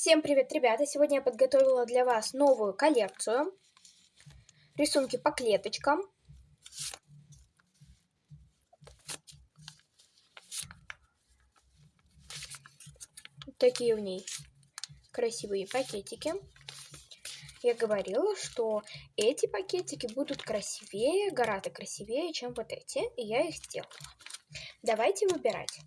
Всем привет, ребята! Сегодня я подготовила для вас новую коллекцию. Рисунки по клеточкам. Такие в ней красивые пакетики. Я говорила, что эти пакетики будут красивее, гораздо красивее, чем вот эти. И я их сделала. Давайте выбирать.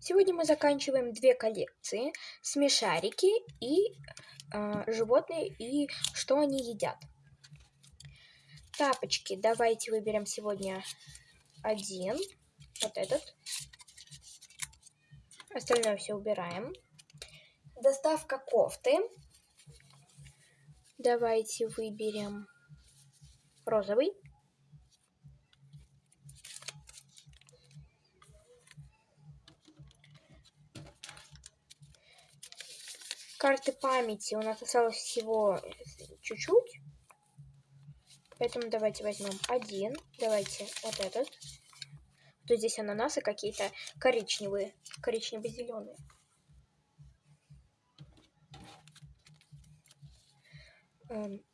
Сегодня мы заканчиваем две коллекции. Смешарики и э, животные и что они едят. Тапочки. Давайте выберем сегодня один. Вот этот. Остальное все убираем. Доставка кофты. Давайте выберем розовый. Карты памяти у нас осталось всего чуть-чуть. Поэтому давайте возьмем один. Давайте вот этот. Тут здесь ананасы какие-то коричневые, коричнево-зеленые. Эм,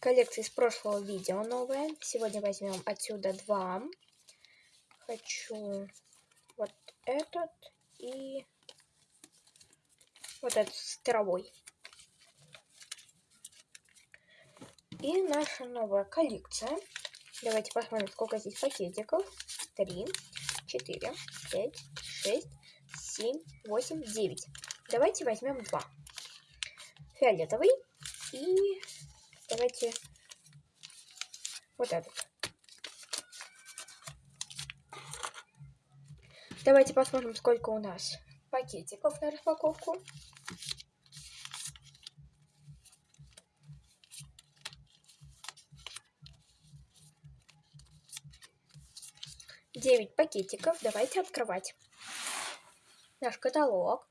коллекция из прошлого видео новая. Сегодня возьмем отсюда два. Хочу вот этот и вот этот с травой. И наша новая коллекция. Давайте посмотрим, сколько здесь пакетиков. Три, четыре, пять, шесть, семь, восемь, девять. Давайте возьмем два. Фиолетовый и давайте вот этот. Давайте посмотрим, сколько у нас пакетиков на распаковку. 9 пакетиков. Давайте открывать. Наш каталог.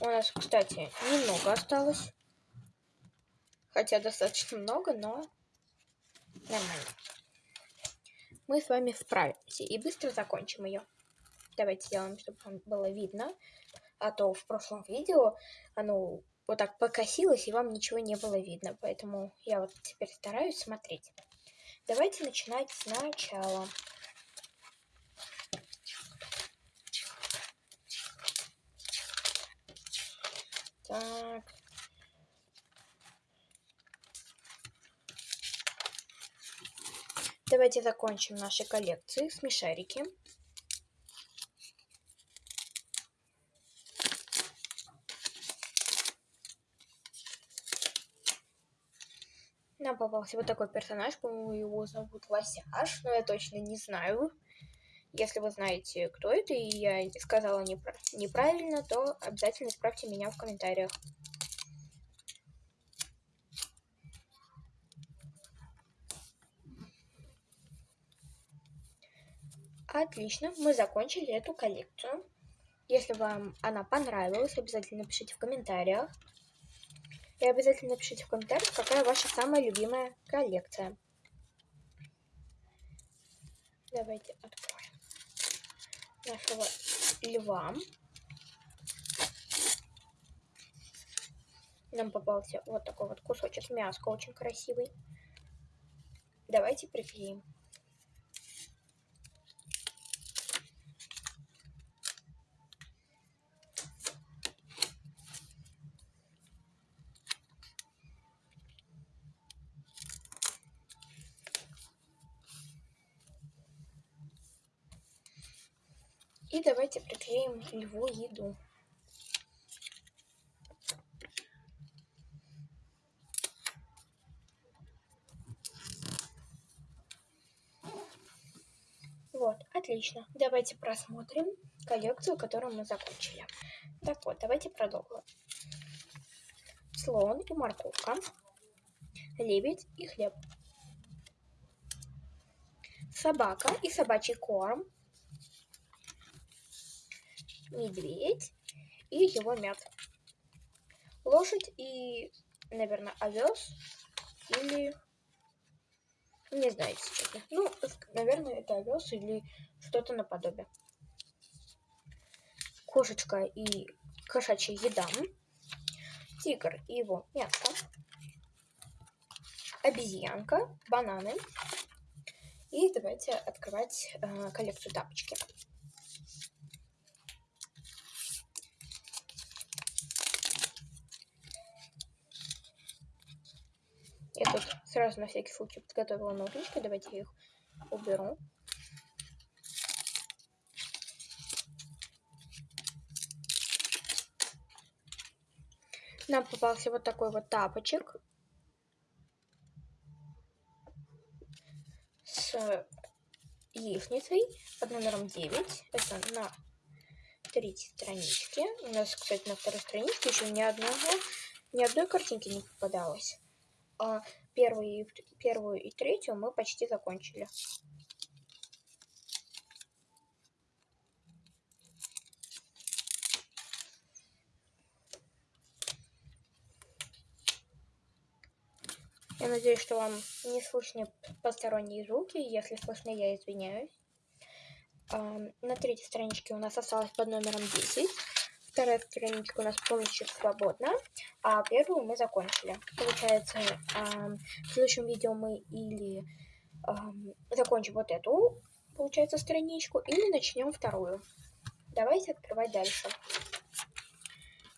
У нас, кстати, немного осталось. Хотя достаточно много, но нормально. Мы с вами справимся и быстро закончим ее. Давайте сделаем, чтобы было видно. А то в прошлом видео оно вот так покосилось, и вам ничего не было видно. Поэтому я вот теперь стараюсь смотреть. Давайте начинать сначала. Так. Давайте закончим наши коллекции смешарики. Нам попался вот такой персонаж, по-моему, его зовут Лосяш, но я точно не знаю. Если вы знаете, кто это, и я сказала непра неправильно, то обязательно исправьте меня в комментариях. Отлично, мы закончили эту коллекцию. Если вам она понравилась, обязательно пишите в комментариях. И обязательно напишите в комментариях, какая ваша самая любимая коллекция. Давайте откроем нашего льва. Нам попался вот такой вот кусочек мяска, очень красивый. Давайте приклеим. И давайте приклеим льву еду. Вот, отлично. Давайте просмотрим коллекцию, которую мы закончили. Так вот, давайте продолжим. Слон и морковка, лебедь и хлеб, собака и собачий корм, медведь и его мят. Лошадь и, наверное, овес или... Не знаю, честно. Ну, наверное, это овес или что-то наподобие. кошечка и кошачья еда, тигр и его мясо, обезьянка, бананы. И давайте открывать э, коллекцию тапочки. Я тут сразу на всякий случай подготовила ножнички. Давайте я их уберу. Нам попался вот такой вот тапочек. С яичницей под номером 9. Это на третьей страничке. У нас, кстати, на второй страничке еще ни одного, ни одной картинки не попадалось. А первую, первую и третью мы почти закончили. Я надеюсь, что вам не слышны посторонние звуки. Если слышно, я извиняюсь. На третьей страничке у нас осталось под номером 10. Вторая страничка у нас полностью свободна, а первую мы закончили. Получается, в следующем видео мы или закончим вот эту, получается, страничку, или начнем вторую. Давайте открывать дальше.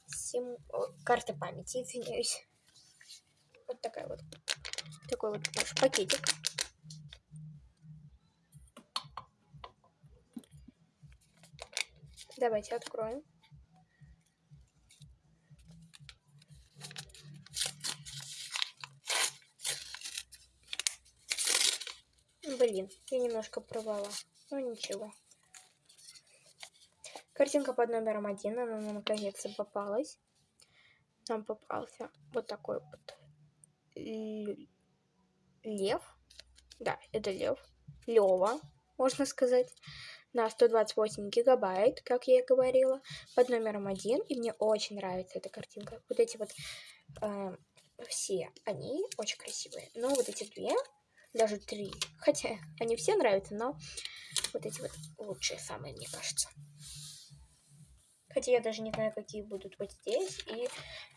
Сим... Карта памяти, извиняюсь. Вот такая вот. Такой вот наш пакетик. Давайте откроем. Блин, я немножко провала. Ну ничего. Картинка под номером один, она нам наконец-то попалась. Нам попался вот такой вот лев. Да, это лев. Лева, можно сказать. На 128 гигабайт, как я и говорила, под номером один. И мне очень нравится эта картинка. Вот эти вот э, все, они очень красивые. Но вот эти две, даже три, хотя они все нравятся, но вот эти вот лучшие самые, мне кажется. Хотя я даже не знаю, какие будут вот здесь, и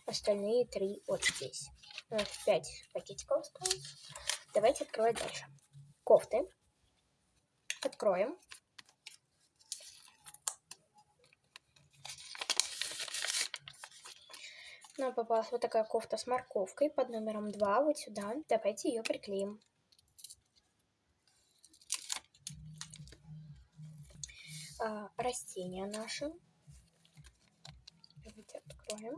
остальные три вот здесь. У нас 5 пакетиков осталось. Давайте открывать дальше. Кофты. Откроем. Нам попалась вот такая кофта с морковкой под номером 2, вот сюда. Давайте ее приклеим. А, растения наши. Давайте откроем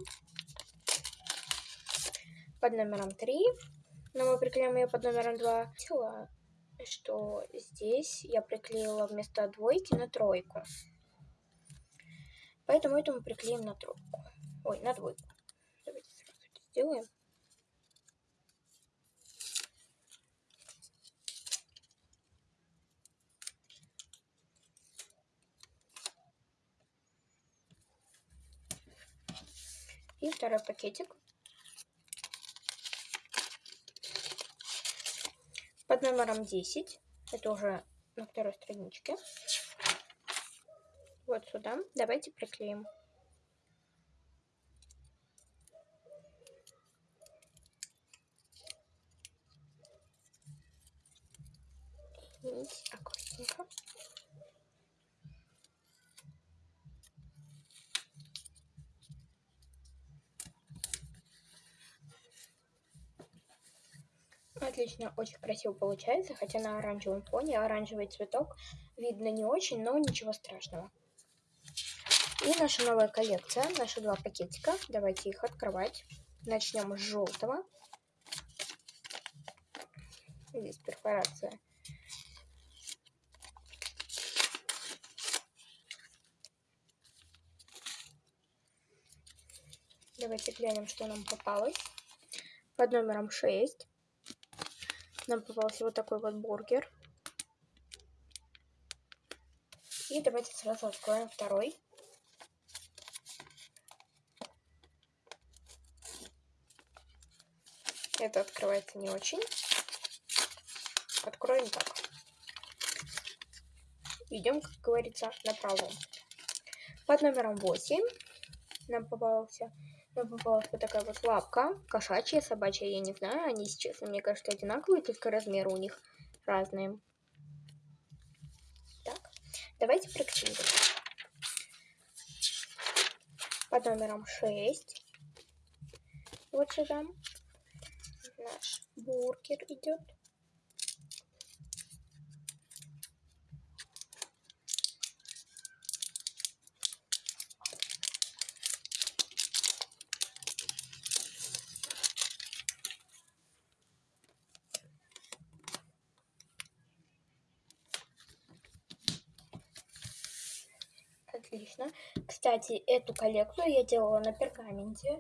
под номером 3. Но мы приклеим ее под номером 2. Видела, что здесь я приклеила вместо двойки на тройку. Поэтому это мы приклеим на тройку. Ой, на двойку. Давайте сразу это сделаем. И второй пакетик. под номером 10. Это уже на второй страничке. Вот сюда. Давайте приклеим. Аккуратненько. Отлично, очень красиво получается, хотя на оранжевом фоне оранжевый цветок видно не очень, но ничего страшного. И наша новая коллекция, наши два пакетика. Давайте их открывать. Начнем с желтого. Здесь перфорация. Давайте глянем, что нам попалось. Под номером 6 нам попался вот такой вот бургер. И давайте сразу откроем второй. Это открывается не очень. Откроем так. Идем, как говорится, на пролом. Под номером 8 нам попался нам попалась вот такая вот лапка, кошачья, собачья, я не знаю, они, сейчас, мне кажется, одинаковые, только размеры у них разные. Так, давайте прикрепим. Под номером 6. Вот сюда наш бургер идет. Отлично. Кстати, эту коллекцию я делала на пергаменте,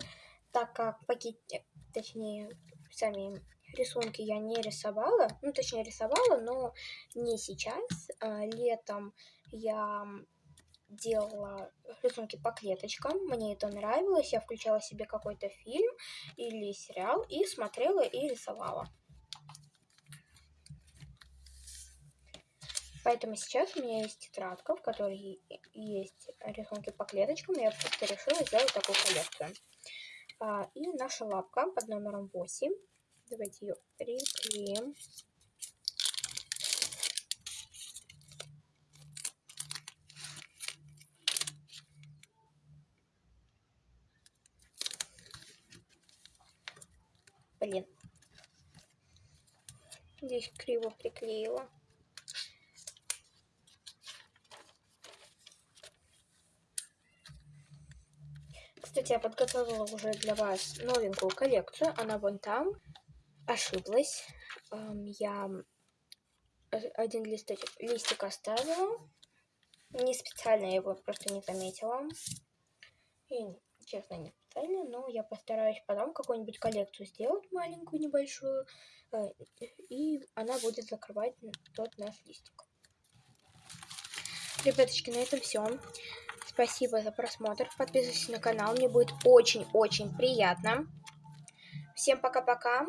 так как пакете, точнее, сами рисунки я не рисовала. Ну, точнее, рисовала, но не сейчас. А, летом я делала рисунки по клеточкам. Мне это нравилось. Я включала себе какой-то фильм или сериал и смотрела и рисовала. Поэтому сейчас у меня есть тетрадка, в которой есть рисунки по клеточкам. Я просто решила сделать такую коллекцию. А, и наша лапка под номером 8. Давайте ее приклеим. Блин. Здесь криво приклеила. Кстати, я подготовила уже для вас новенькую коллекцию. Она вон там. Ошиблась. Я один листочек, листик оставила. Не специально, я его просто не заметила. И, честно, не специально, но я постараюсь потом какую-нибудь коллекцию сделать маленькую, небольшую. Э, и она будет закрывать тот наш листик. Ребяточки, на этом все. Спасибо за просмотр. Подписывайтесь на канал. Мне будет очень-очень приятно. Всем пока-пока.